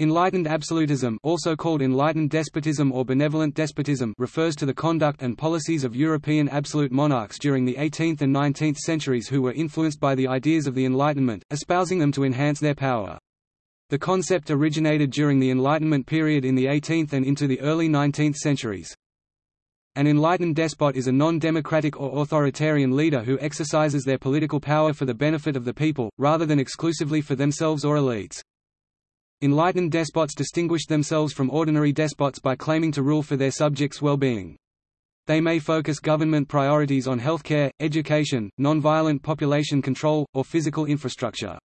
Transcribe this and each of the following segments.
Enlightened absolutism also called enlightened despotism or benevolent despotism refers to the conduct and policies of European absolute monarchs during the 18th and 19th centuries who were influenced by the ideas of the Enlightenment, espousing them to enhance their power. The concept originated during the Enlightenment period in the 18th and into the early 19th centuries. An enlightened despot is a non-democratic or authoritarian leader who exercises their political power for the benefit of the people, rather than exclusively for themselves or elites. Enlightened despots distinguish themselves from ordinary despots by claiming to rule for their subjects' well-being. They may focus government priorities on healthcare, education, non-violent population control, or physical infrastructure.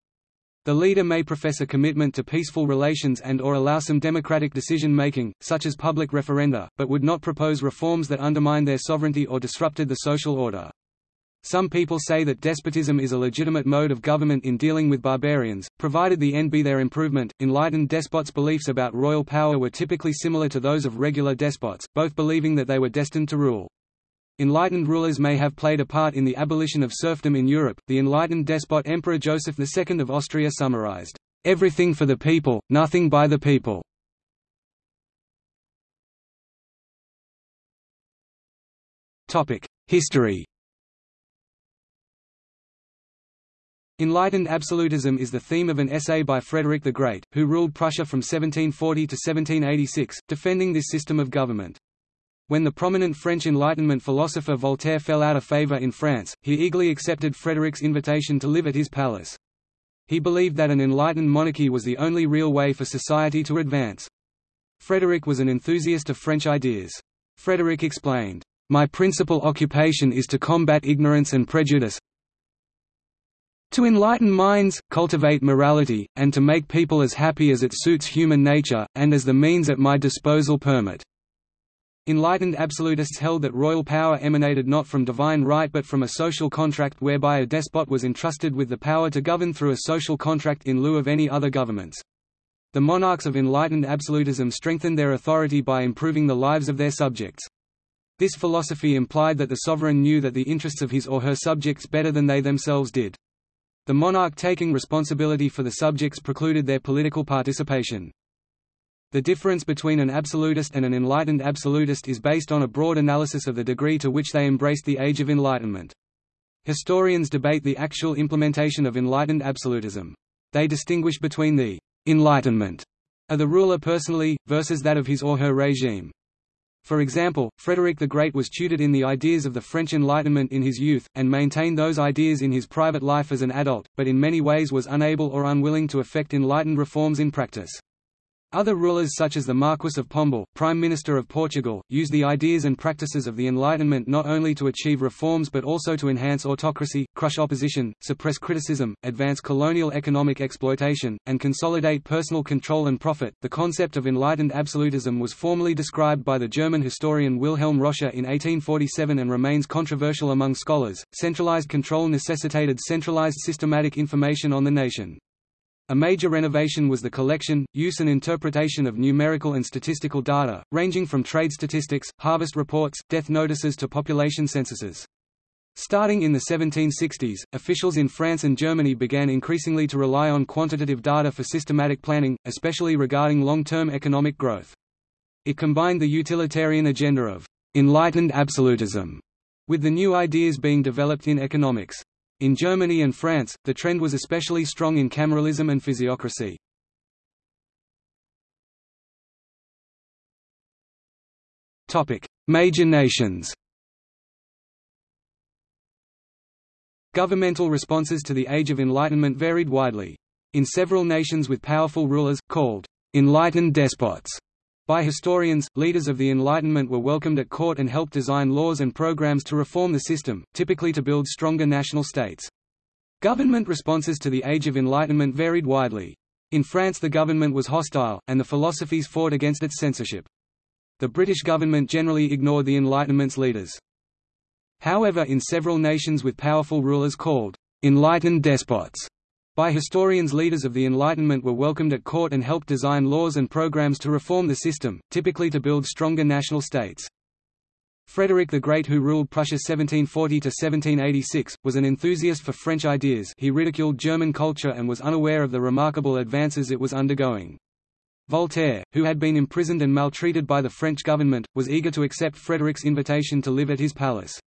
The leader may profess a commitment to peaceful relations and or allow some democratic decision-making, such as public referenda, but would not propose reforms that undermine their sovereignty or disrupted the social order. Some people say that despotism is a legitimate mode of government in dealing with barbarians, provided the end be their improvement. Enlightened despots' beliefs about royal power were typically similar to those of regular despots, both believing that they were destined to rule. Enlightened rulers may have played a part in the abolition of serfdom in Europe. The enlightened despot Emperor Joseph II of Austria summarized, Everything for the people, nothing by the people. History Enlightened absolutism is the theme of an essay by Frederick the Great, who ruled Prussia from 1740 to 1786, defending this system of government. When the prominent French Enlightenment philosopher Voltaire fell out of favor in France, he eagerly accepted Frederick's invitation to live at his palace. He believed that an enlightened monarchy was the only real way for society to advance. Frederick was an enthusiast of French ideas. Frederick explained, "...my principal occupation is to combat ignorance and prejudice, to enlighten minds, cultivate morality, and to make people as happy as it suits human nature, and as the means at my disposal permit." Enlightened absolutists held that royal power emanated not from divine right but from a social contract whereby a despot was entrusted with the power to govern through a social contract in lieu of any other governments. The monarchs of enlightened absolutism strengthened their authority by improving the lives of their subjects. This philosophy implied that the sovereign knew that the interests of his or her subjects better than they themselves did. The monarch taking responsibility for the subjects precluded their political participation. The difference between an absolutist and an enlightened absolutist is based on a broad analysis of the degree to which they embraced the Age of Enlightenment. Historians debate the actual implementation of enlightened absolutism. They distinguish between the «enlightenment» of the ruler personally, versus that of his or her regime. For example, Frederick the Great was tutored in the ideas of the French Enlightenment in his youth, and maintained those ideas in his private life as an adult, but in many ways was unable or unwilling to effect enlightened reforms in practice. Other rulers such as the Marquis of Pombal, Prime Minister of Portugal, used the ideas and practices of the Enlightenment not only to achieve reforms but also to enhance autocracy, crush opposition, suppress criticism, advance colonial economic exploitation, and consolidate personal control and profit. The concept of enlightened absolutism was formally described by the German historian Wilhelm Roscher in 1847 and remains controversial among scholars. Centralized control necessitated centralized systematic information on the nation. A major renovation was the collection, use and interpretation of numerical and statistical data, ranging from trade statistics, harvest reports, death notices to population censuses. Starting in the 1760s, officials in France and Germany began increasingly to rely on quantitative data for systematic planning, especially regarding long-term economic growth. It combined the utilitarian agenda of «enlightened absolutism» with the new ideas being developed in economics. In Germany and France, the trend was especially strong in cameralism and physiocracy. Major nations Governmental responses to the Age of Enlightenment varied widely. In several nations with powerful rulers, called enlightened despots, by historians, leaders of the Enlightenment were welcomed at court and helped design laws and programs to reform the system, typically to build stronger national states. Government responses to the Age of Enlightenment varied widely. In France the government was hostile, and the philosophes fought against its censorship. The British government generally ignored the Enlightenment's leaders. However in several nations with powerful rulers called enlightened despots, by historians leaders of the Enlightenment were welcomed at court and helped design laws and programs to reform the system, typically to build stronger national states. Frederick the Great who ruled Prussia 1740–1786, was an enthusiast for French ideas he ridiculed German culture and was unaware of the remarkable advances it was undergoing. Voltaire, who had been imprisoned and maltreated by the French government, was eager to accept Frederick's invitation to live at his palace.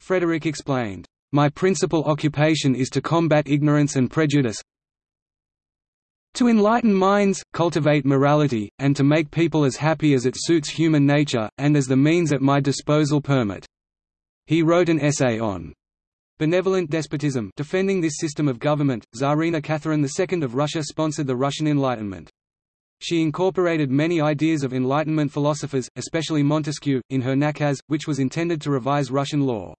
Frederick explained, "...my principal occupation is to combat ignorance and prejudice to enlighten minds, cultivate morality, and to make people as happy as it suits human nature, and as the means at my disposal permit." He wrote an essay on benevolent despotism defending this system of government. Tsarina Catherine II of Russia sponsored the Russian Enlightenment. She incorporated many ideas of Enlightenment philosophers, especially Montesquieu, in her Nakaz, which was intended to revise Russian law.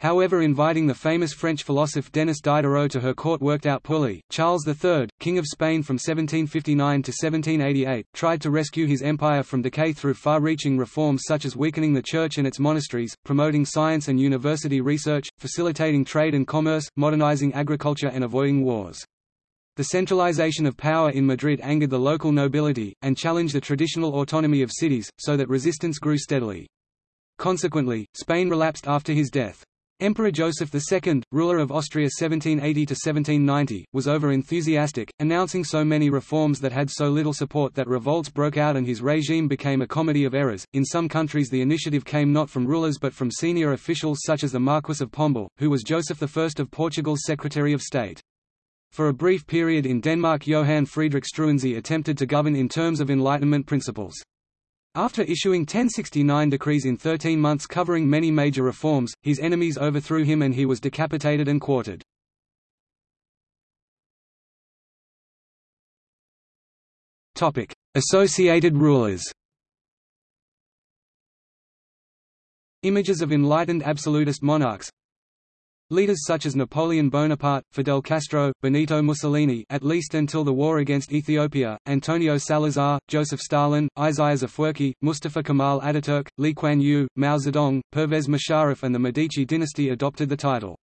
However inviting the famous French philosopher Denis Diderot to her court worked out poorly. Charles III, King of Spain from 1759 to 1788, tried to rescue his empire from decay through far-reaching reforms such as weakening the church and its monasteries, promoting science and university research, facilitating trade and commerce, modernizing agriculture and avoiding wars. The centralization of power in Madrid angered the local nobility, and challenged the traditional autonomy of cities, so that resistance grew steadily. Consequently, Spain relapsed after his death. Emperor Joseph II, ruler of Austria 1780–1790, was over-enthusiastic, announcing so many reforms that had so little support that revolts broke out and his regime became a comedy of errors. In some countries the initiative came not from rulers but from senior officials such as the Marquis of Pombal, who was Joseph I of Portugal's Secretary of State. For a brief period in Denmark Johann Friedrich Struensee attempted to govern in terms of Enlightenment principles. After issuing 1069 decrees in 13 months covering many major reforms, his enemies overthrew him and he was decapitated and quartered. Associated rulers Images of enlightened absolutist monarchs Leaders such as Napoleon Bonaparte, Fidel Castro, Benito Mussolini at least until the war against Ethiopia, Antonio Salazar, Joseph Stalin, Isaias Afwerki, Mustafa Kemal Ataturk, Lee Kuan Yew, Mao Zedong, Pervez Musharraf and the Medici dynasty adopted the title.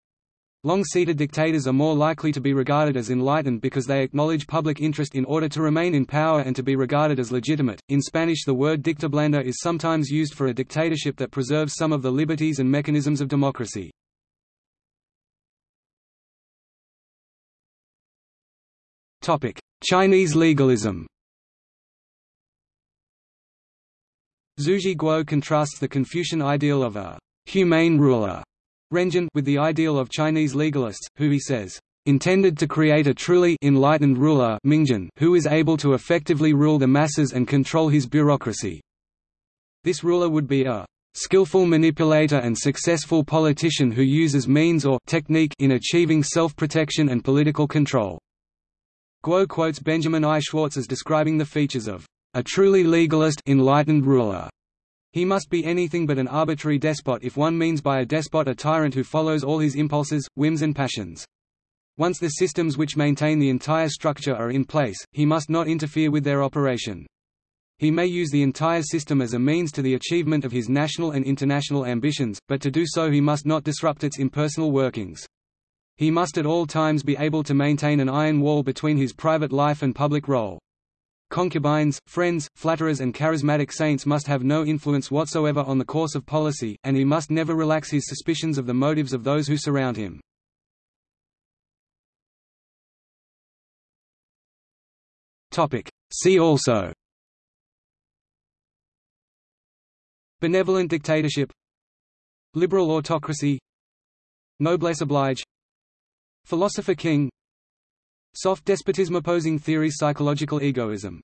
Long-seated dictators are more likely to be regarded as enlightened because they acknowledge public interest in order to remain in power and to be regarded as legitimate. In Spanish the word dictablanda is sometimes used for a dictatorship that preserves some of the liberties and mechanisms of democracy. Chinese legalism Zhu Guo contrasts the Confucian ideal of a humane ruler Renjun with the ideal of Chinese legalists, who he says, intended to create a truly enlightened ruler Mingjun who is able to effectively rule the masses and control his bureaucracy. This ruler would be a skillful manipulator and successful politician who uses means or technique in achieving self-protection and political control. Guo quotes Benjamin I. Schwartz as describing the features of a truly legalist enlightened ruler. He must be anything but an arbitrary despot if one means by a despot a tyrant who follows all his impulses, whims and passions. Once the systems which maintain the entire structure are in place, he must not interfere with their operation. He may use the entire system as a means to the achievement of his national and international ambitions, but to do so he must not disrupt its impersonal workings. He must at all times be able to maintain an iron wall between his private life and public role. Concubines, friends, flatterers and charismatic saints must have no influence whatsoever on the course of policy, and he must never relax his suspicions of the motives of those who surround him. See also. Benevolent dictatorship. Liberal autocracy. Noblesse oblige Philosopher King. Soft despotism opposing theory Psychological egoism